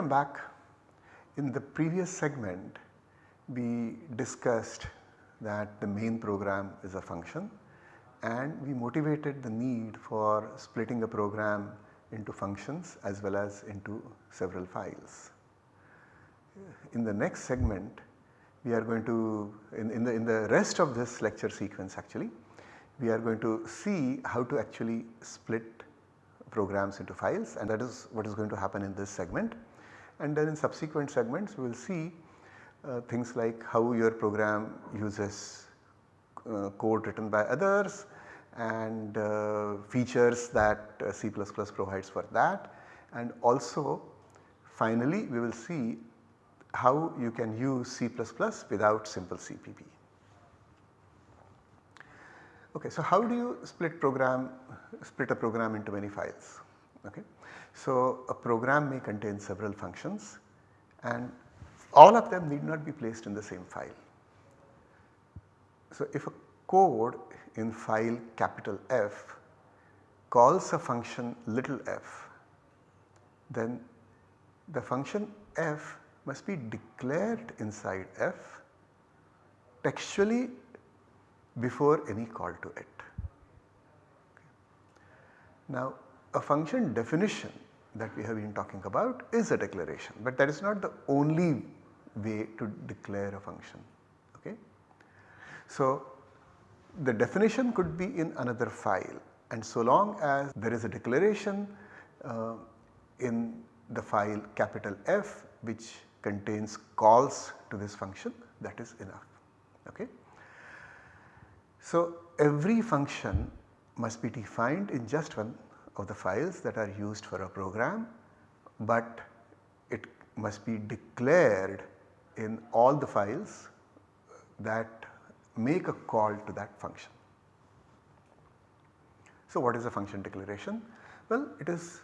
Welcome back. In the previous segment we discussed that the main program is a function and we motivated the need for splitting a program into functions as well as into several files. In the next segment we are going to in, in, the, in the rest of this lecture sequence actually we are going to see how to actually split programs into files and that is what is going to happen in this segment and then in subsequent segments we will see uh, things like how your program uses uh, code written by others and uh, features that uh, C++ provides for that and also finally we will see how you can use C++ without simple CPP. Okay, so how do you split program split a program into many files? Okay. So, a program may contain several functions and all of them need not be placed in the same file. So, if a code in file capital F calls a function little f, then the function f must be declared inside f textually before any call to it. Now a function definition that we have been talking about is a declaration, but that is not the only way to declare a function. Okay? So, the definition could be in another file and so long as there is a declaration uh, in the file capital F which contains calls to this function that is enough. Okay? So, every function must be defined in just one of the files that are used for a program, but it must be declared in all the files that make a call to that function. So what is a function declaration? Well it is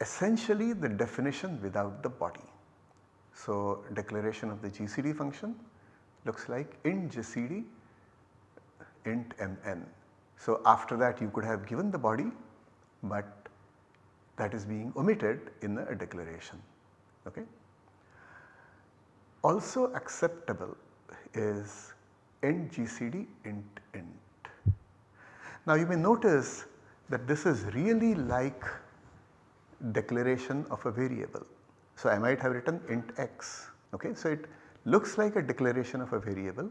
essentially the definition without the body. So declaration of the GCD function looks like int GCD int mn. So after that you could have given the body but that is being omitted in a declaration. Okay. Also acceptable is int gcd int int. Now you may notice that this is really like declaration of a variable. So I might have written int x okay. So it looks like a declaration of a variable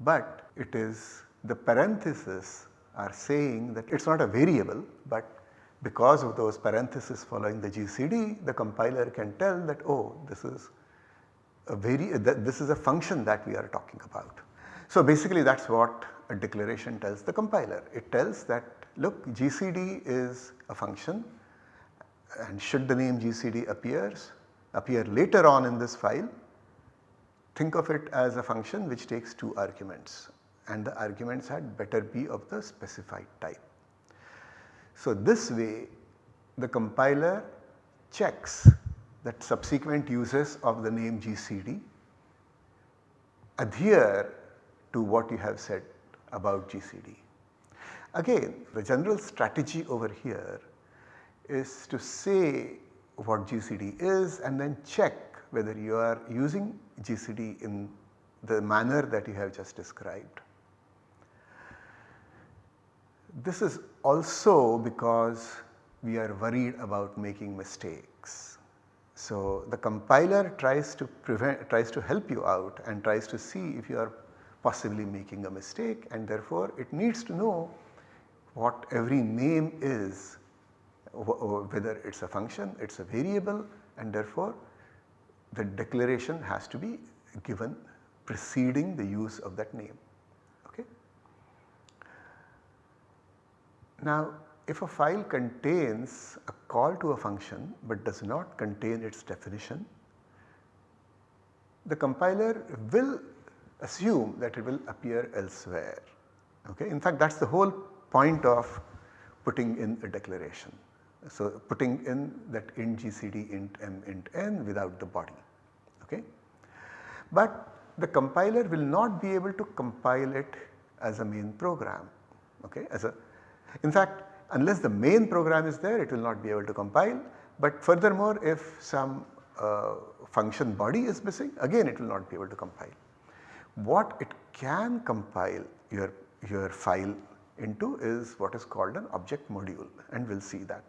but it is the parentheses are saying that it is not a variable but because of those parentheses following the GCD the compiler can tell that oh this is a very this is a function that we are talking about. So basically that is what a declaration tells the compiler. It tells that look GCD is a function and should the name GCD appears appear later on in this file think of it as a function which takes two arguments and the arguments had better be of the specified type. So this way the compiler checks that subsequent uses of the name GCD adhere to what you have said about GCD. Again the general strategy over here is to say what GCD is and then check whether you are using GCD in the manner that you have just described. This is also because we are worried about making mistakes. So the compiler tries to prevent tries to help you out and tries to see if you are possibly making a mistake and therefore it needs to know what every name is whether it is a function, it is a variable and therefore the declaration has to be given preceding the use of that name. Now if a file contains a call to a function but does not contain its definition, the compiler will assume that it will appear elsewhere. Okay? In fact that is the whole point of putting in a declaration. So putting in that int gcd int m int n without the body. Okay? But the compiler will not be able to compile it as a main program okay, as a in fact, unless the main program is there it will not be able to compile but furthermore if some uh, function body is missing again it will not be able to compile. What it can compile your, your file into is what is called an object module and we will see that.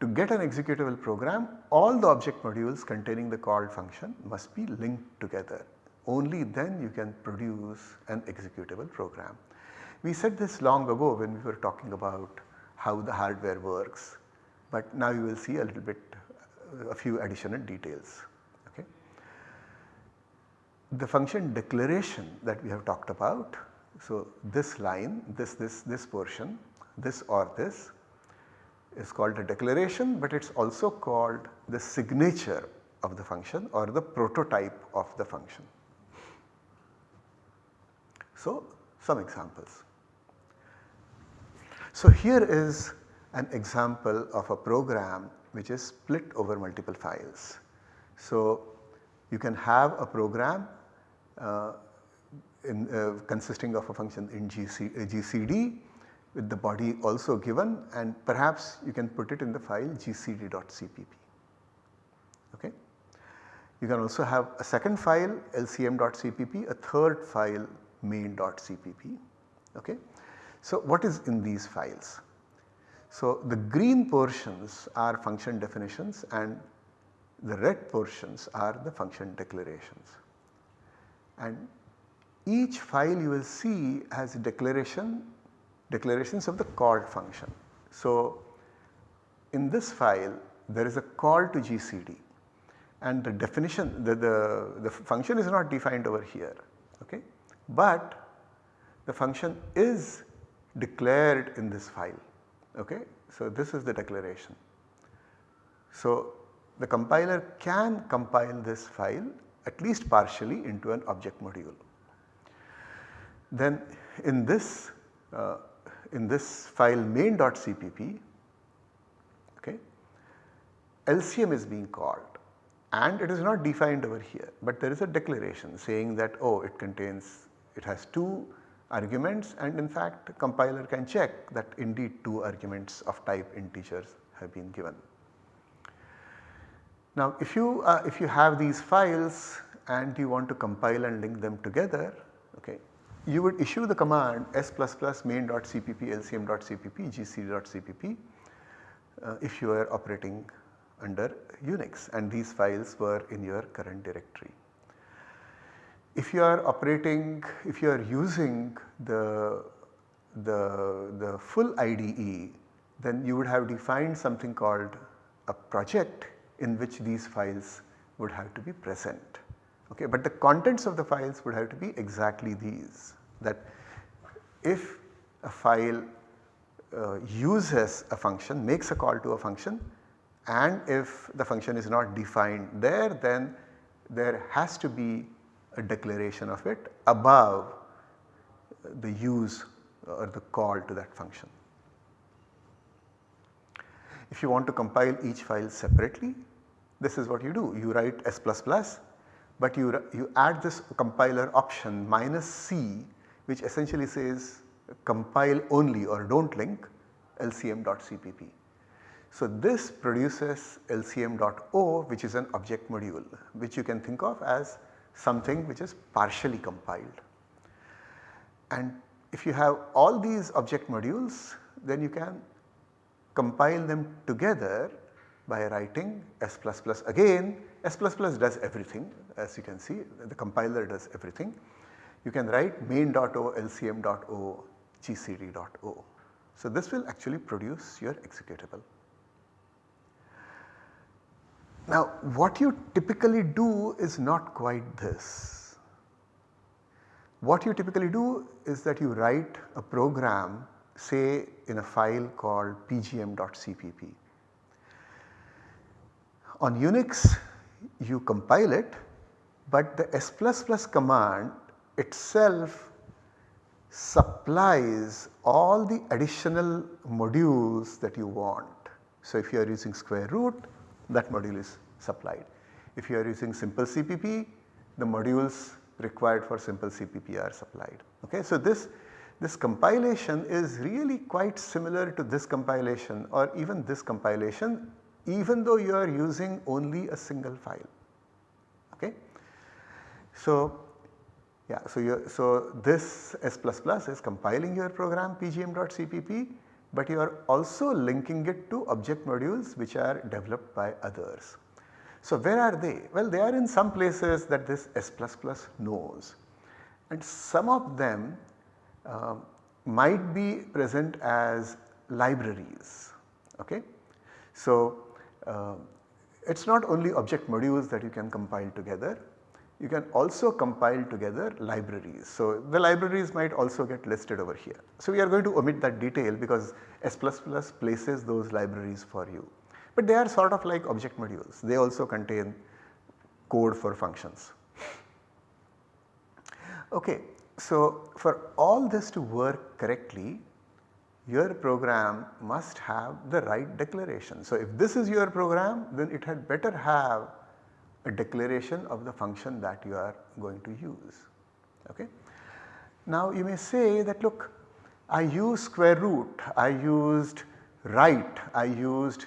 To get an executable program all the object modules containing the called function must be linked together only then you can produce an executable program. We said this long ago when we were talking about how the hardware works but now you will see a little bit a few additional details. Okay. The function declaration that we have talked about, so this line, this, this, this portion, this or this is called a declaration but it is also called the signature of the function or the prototype of the function. So some examples. So here is an example of a program which is split over multiple files. So you can have a program uh, in, uh, consisting of a function in GC, uh, GCD with the body also given and perhaps you can put it in the file gcd.cpp. Okay. You can also have a second file lcm.cpp, a third file main.cpp. Okay. So what is in these files? So the green portions are function definitions and the red portions are the function declarations. And each file you will see has declaration declarations of the called function. So in this file there is a call to GCD and the definition the, the, the function is not defined over here okay, but the function is declared in this file Okay? So, this is the declaration. So, the compiler can compile this file at least partially into an object module. Then in this uh, in this file main.cpp okay, LCM is being called and it is not defined over here but there is a declaration saying that oh it contains it has two arguments and in fact compiler can check that indeed 2 arguments of type integers have been given. Now if you uh, if you have these files and you want to compile and link them together okay you would issue the command s++ main.cpp lcm.cpp gcd.cpp uh, if you are operating under Unix and these files were in your current directory. If you are operating, if you are using the, the, the full IDE then you would have defined something called a project in which these files would have to be present. Okay, but the contents of the files would have to be exactly these that if a file uh, uses a function makes a call to a function and if the function is not defined there then there has to be a declaration of it above the use or the call to that function. If you want to compile each file separately this is what you do you write s++ but you, you add this compiler option minus c which essentially says compile only or do not link lcm.cpp. So this produces lcm.o which is an object module which you can think of as something which is partially compiled. And if you have all these object modules then you can compile them together by writing S++ plus again S++ plus does everything as you can see the compiler does everything. You can write main.o lcm.o gcd.o. So this will actually produce your executable. Now what you typically do is not quite this. What you typically do is that you write a program say in a file called pgm.cpp. On Unix you compile it but the S++ command itself supplies all the additional modules that you want. So if you are using square root that module is supplied. If you are using simple CPP the modules required for simple CPP are supplied. Okay? So this, this compilation is really quite similar to this compilation or even this compilation even though you are using only a single file. Okay. So, yeah, so, so this S++ plus is compiling your program pgm.cpp but you are also linking it to object modules which are developed by others. So where are they? Well they are in some places that this S++ knows and some of them uh, might be present as libraries. Okay? So uh, it is not only object modules that you can compile together, you can also compile together libraries. So the libraries might also get listed over here. So we are going to omit that detail because S++ places those libraries for you. But they are sort of like object modules, they also contain code for functions. Okay, so for all this to work correctly, your program must have the right declaration. So if this is your program then it had better have a declaration of the function that you are going to use. Okay. Now you may say that look I used square root, I used right, I used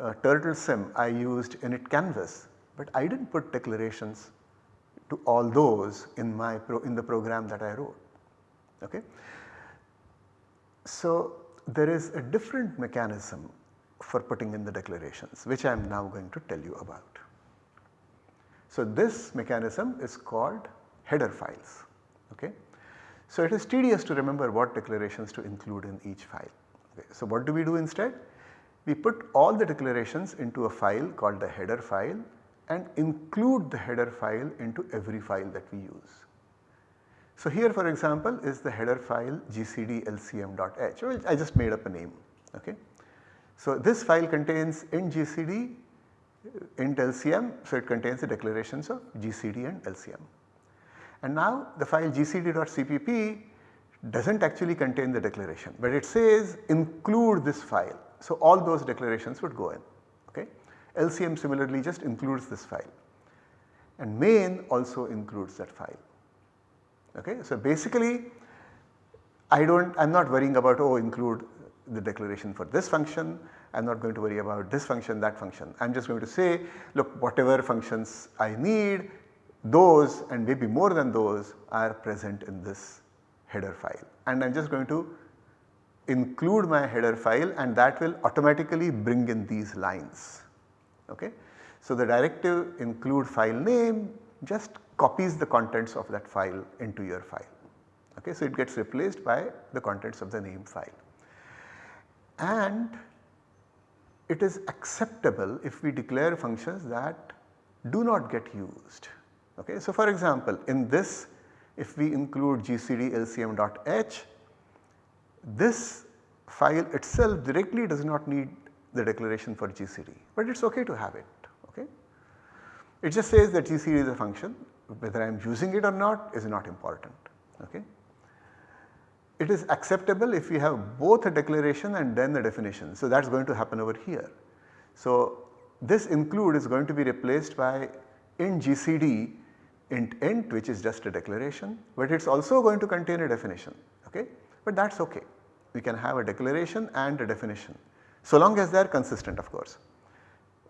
uh, turtle sim, I used init canvas but I did not put declarations to all those in my pro in the program that I wrote. Okay. So there is a different mechanism for putting in the declarations which I am now going to tell you about. So this mechanism is called header files. Okay. So it is tedious to remember what declarations to include in each file. Okay. So what do we do instead? We put all the declarations into a file called the header file and include the header file into every file that we use. So here for example is the header file gcd.lcm.h I just made up a name. Okay. So this file contains in gcd int LCM, so it contains the declarations of GCD and LCM. And now the file gcd.cpp does not actually contain the declaration, but it says include this file. So all those declarations would go in. Okay. LCM similarly just includes this file and main also includes that file. Okay. So basically I do not I am not worrying about oh include the declaration for this function I am not going to worry about this function, that function. I am just going to say look whatever functions I need those and maybe more than those are present in this header file and I am just going to include my header file and that will automatically bring in these lines. Okay. So, the directive include file name just copies the contents of that file into your file. Okay. So, it gets replaced by the contents of the name file and it is acceptable if we declare functions that do not get used. Okay. So, for example, in this if we include gcd lcm.h this file itself directly does not need the declaration for gcd, but it is okay to have it. Okay. It just says that gcd is a function whether I am using it or not is not important. Okay. It is acceptable if we have both a declaration and then a definition. So, that is going to happen over here. So, this include is going to be replaced by in GCD int int which is just a declaration, but it is also going to contain a definition. Okay? But that is okay. We can have a declaration and a definition so long as they are consistent of course.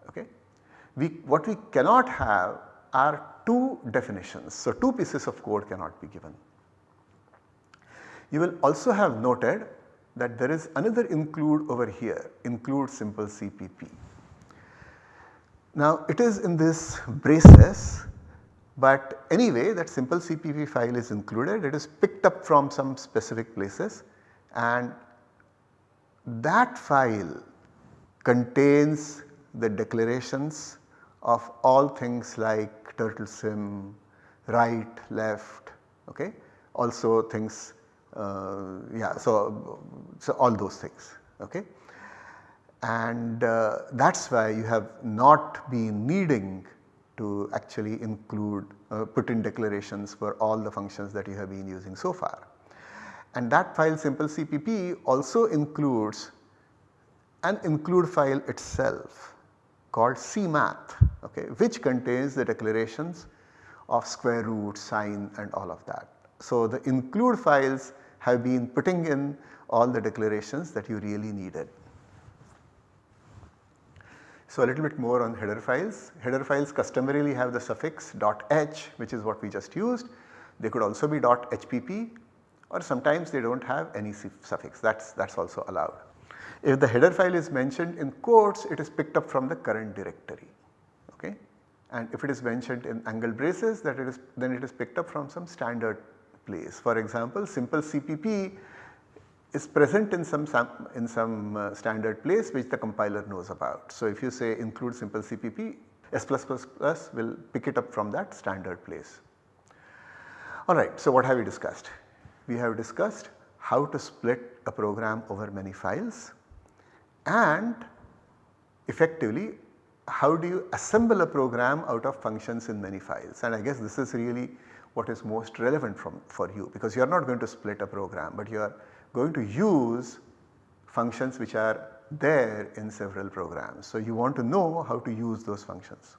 Okay? We, what we cannot have are two definitions. So, two pieces of code cannot be given. You will also have noted that there is another include over here include simple CPP. Now it is in this braces but anyway that simple CPP file is included it is picked up from some specific places and that file contains the declarations of all things like turtle sim, right, left, okay, also things yeah so, so all those things okay. And uh, that is why you have not been needing to actually include uh, put in declarations for all the functions that you have been using so far. And that file simple CPP also includes an include file itself called cmath okay, which contains the declarations of square root, sine and all of that. So, the include files have been putting in all the declarations that you really needed. So, a little bit more on header files. Header files customarily have the suffix .h which is what we just used. They could also be .hpp or sometimes they do not have any suffix that is also allowed. If the header file is mentioned in quotes it is picked up from the current directory okay and if it is mentioned in angle braces that it is then it is picked up from some standard place. For example, simple CPP is present in some in some uh, standard place which the compiler knows about. So, if you say include simple CPP S++ will pick it up from that standard place. Alright, so what have we discussed? We have discussed how to split a program over many files and effectively how do you assemble a program out of functions in many files and I guess this is really what is most relevant from for you because you are not going to split a program but you are going to use functions which are there in several programs. So, you want to know how to use those functions.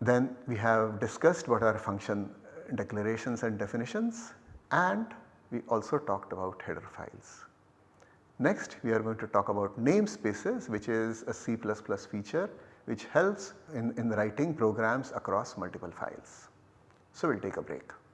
Then we have discussed what are function declarations and definitions and we also talked about header files. Next we are going to talk about namespaces which is a C++ feature which helps in, in writing programs across multiple files. So, we will take a break.